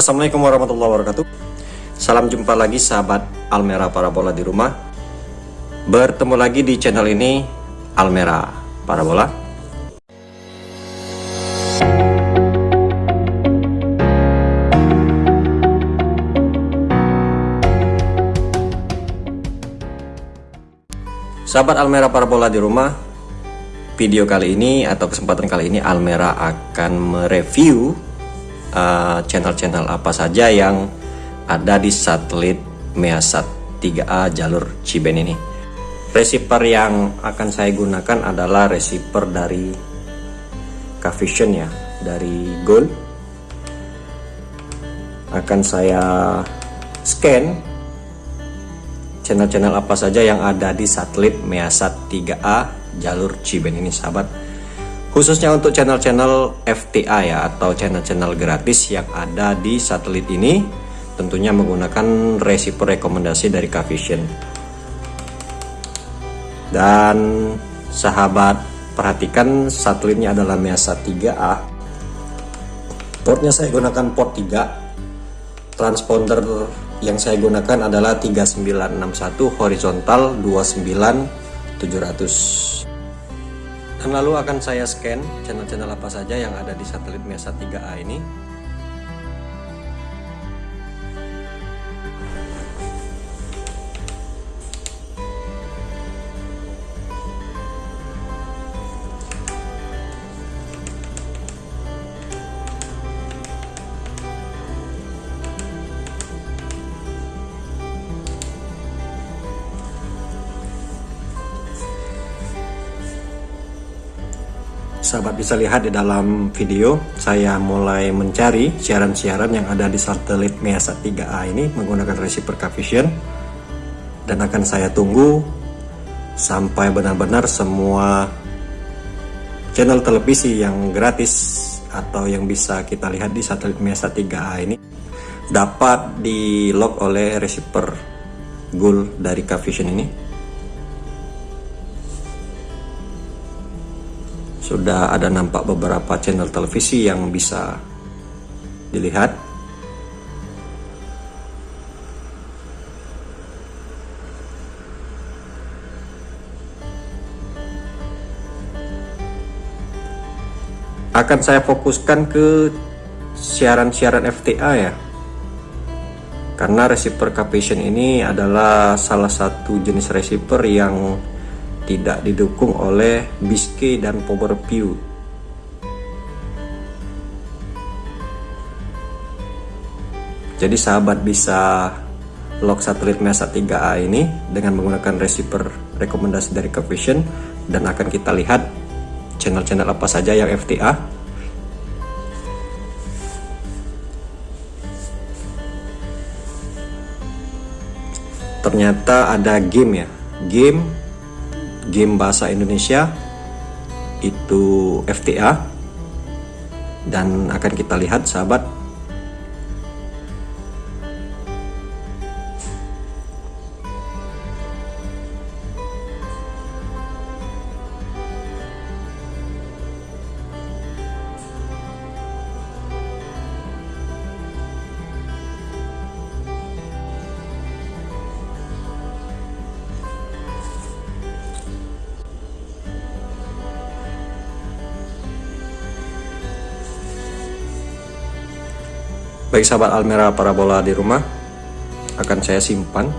Assalamualaikum warahmatullahi wabarakatuh. Salam jumpa lagi sahabat Almera Parabola di rumah. Bertemu lagi di channel ini Almera Parabola. Sahabat Almera Parabola di rumah Video kali ini atau kesempatan kali ini Almera akan mereview uh, channel-channel uh, apa saja yang ada di satelit Measat 3A jalur Ciben ini. Receiver yang akan saya gunakan adalah receiver dari Cavision ya, dari Gold. Akan saya scan channel-channel apa saja yang ada di satelit Measat 3A jalur Ciben ini sahabat khususnya untuk channel-channel FTA ya atau channel-channel gratis yang ada di satelit ini tentunya menggunakan receiver rekomendasi dari Kavision dan sahabat perhatikan satelitnya adalah Measa 3A portnya saya gunakan port 3 transponder yang saya gunakan adalah 3961 horizontal 29700 dan lalu akan saya scan channel-channel apa saja yang ada di satelit MESA 3A ini sahabat bisa lihat di dalam video saya mulai mencari siaran-siaran yang ada di satelit Measa 3A ini menggunakan receiver Cavision dan akan saya tunggu sampai benar-benar semua channel televisi yang gratis atau yang bisa kita lihat di satelit Measa 3A ini dapat di lock oleh receiver Gold dari Cavision ini sudah ada nampak beberapa channel televisi yang bisa dilihat. Akan saya fokuskan ke siaran-siaran FTA ya. Karena receiver capacitation ini adalah salah satu jenis receiver yang tidak didukung oleh Biscay dan Powerview. Jadi sahabat bisa lock satelit MESA 3A ini dengan menggunakan receiver rekomendasi dari Cavision dan akan kita lihat channel-channel apa saja yang FTA ternyata ada game ya game game bahasa Indonesia itu FTA dan akan kita lihat sahabat Baik sahabat Almera parabola di rumah akan saya simpan.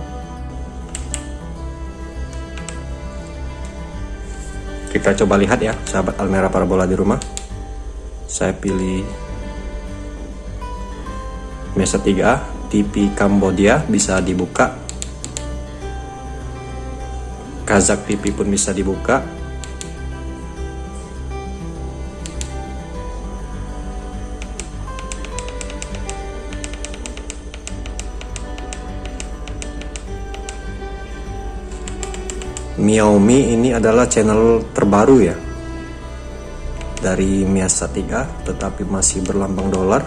Kita coba lihat ya sahabat Almera parabola di rumah. Saya pilih Mesa 3A TV Kambodia bisa dibuka. Kazak TV pun bisa dibuka Xiaomi ini adalah channel terbaru ya. Dari Miasa 3 tetapi masih berlambang dolar.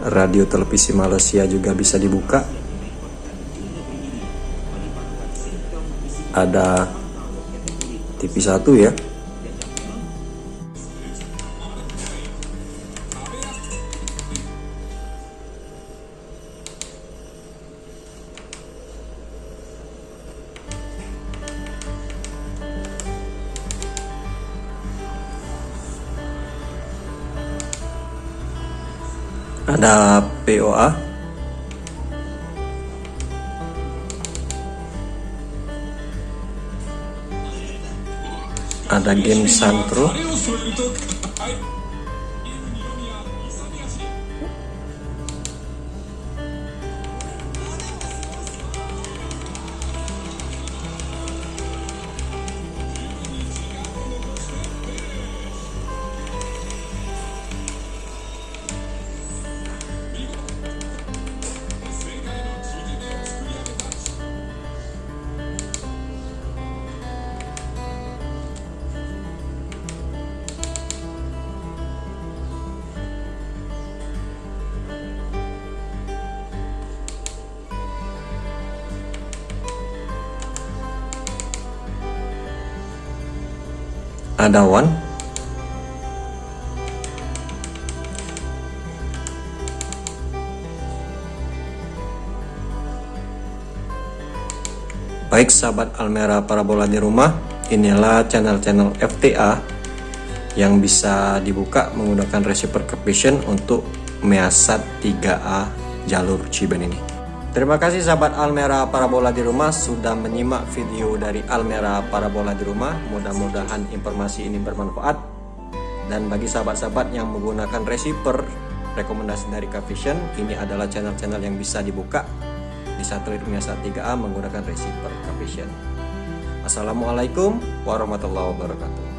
Radio televisi Malaysia juga bisa dibuka. Ada TV 1 ya ada POA ada game Santro ada one Baik sahabat Almera Parabola di rumah, inilah channel-channel FTA yang bisa dibuka menggunakan reciprocation untuk Measat 3A jalur Ciben ini. Terima kasih sahabat Almera Parabola di rumah sudah menyimak video dari Almera Parabola di rumah. Mudah-mudahan informasi ini bermanfaat. Dan bagi sahabat-sahabat yang menggunakan receiver rekomendasi dari Kavision, ini adalah channel-channel yang bisa dibuka di satelit Miasa 3A menggunakan receiver Kavision. Assalamualaikum warahmatullahi wabarakatuh.